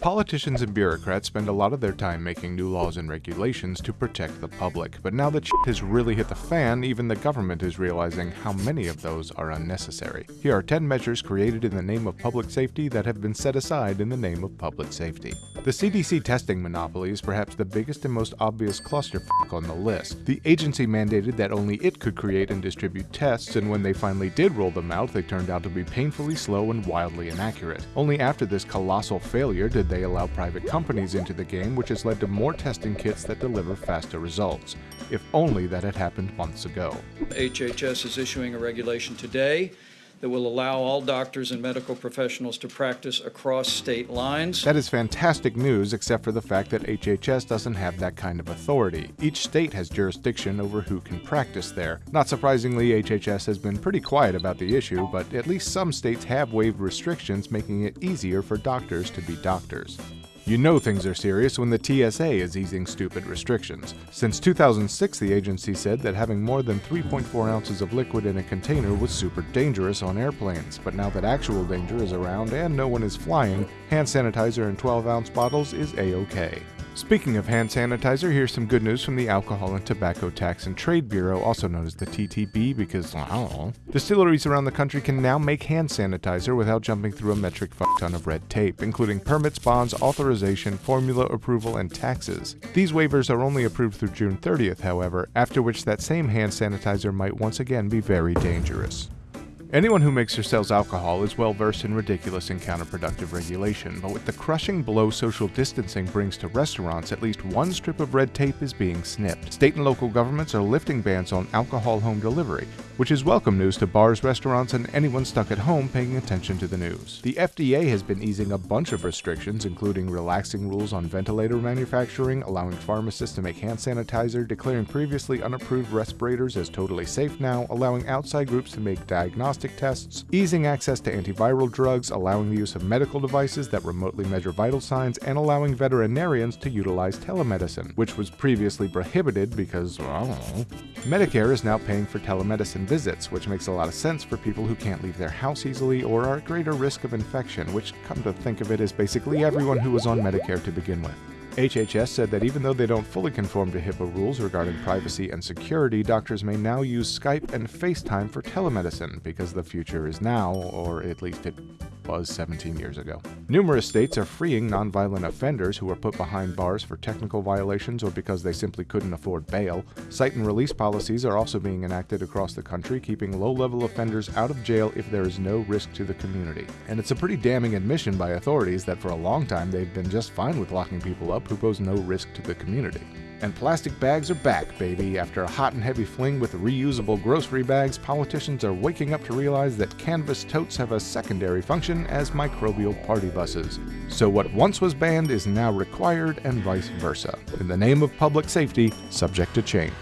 Politicians and bureaucrats spend a lot of their time making new laws and regulations to protect the public, but now that shit has really hit the fan, even the government is realizing how many of those are unnecessary. Here are 10 measures created in the name of public safety that have been set aside in the name of public safety. The CDC testing monopoly is perhaps the biggest and most obvious clusterfuck on the list. The agency mandated that only it could create and distribute tests, and when they finally did roll them out, they turned out to be painfully slow and wildly inaccurate. Only after this colossal failure did they allow private companies into the game, which has led to more testing kits that deliver faster results. If only that had happened months ago. HHS is issuing a regulation today that will allow all doctors and medical professionals to practice across state lines. That is fantastic news, except for the fact that HHS doesn't have that kind of authority. Each state has jurisdiction over who can practice there. Not surprisingly, HHS has been pretty quiet about the issue, but at least some states have waived restrictions, making it easier for doctors to be doctors. You know things are serious when the TSA is easing stupid restrictions. Since 2006, the agency said that having more than 3.4 ounces of liquid in a container was super dangerous on airplanes, but now that actual danger is around and no one is flying, hand sanitizer in 12 ounce bottles is a-okay. Speaking of hand sanitizer, here's some good news from the Alcohol and Tobacco Tax and Trade Bureau, also known as the TTB, because, I don't know. Distilleries around the country can now make hand sanitizer without jumping through a metric fuck ton of red tape, including permits, bonds, authorization, formula approval, and taxes. These waivers are only approved through June 30th, however, after which that same hand sanitizer might once again be very dangerous. Anyone who makes or sells alcohol is well versed in ridiculous and counterproductive regulation, but with the crushing blow social distancing brings to restaurants, at least one strip of red tape is being snipped. State and local governments are lifting bans on alcohol home delivery, which is welcome news to bars, restaurants, and anyone stuck at home paying attention to the news. The FDA has been easing a bunch of restrictions, including relaxing rules on ventilator manufacturing, allowing pharmacists to make hand sanitizer, declaring previously unapproved respirators as totally safe now, allowing outside groups to make diagnostic tests, easing access to antiviral drugs, allowing the use of medical devices that remotely measure vital signs, and allowing veterinarians to utilize telemedicine, which was previously prohibited because, know. Medicare is now paying for telemedicine visits, which makes a lot of sense for people who can't leave their house easily or are at greater risk of infection, which, come to think of it, is basically everyone who was on Medicare to begin with. HHS said that even though they don't fully conform to HIPAA rules regarding privacy and security, doctors may now use Skype and FaceTime for telemedicine because the future is now, or at least it was 17 years ago. Numerous states are freeing nonviolent offenders who are put behind bars for technical violations or because they simply couldn't afford bail. Cite and release policies are also being enacted across the country, keeping low level offenders out of jail if there is no risk to the community. And it's a pretty damning admission by authorities that for a long time they've been just fine with locking people up who pose no risk to the community. And plastic bags are back, baby. After a hot and heavy fling with reusable grocery bags, politicians are waking up to realize that canvas totes have a secondary function as microbial party buses. So what once was banned is now required and vice versa. In the name of public safety, subject to change.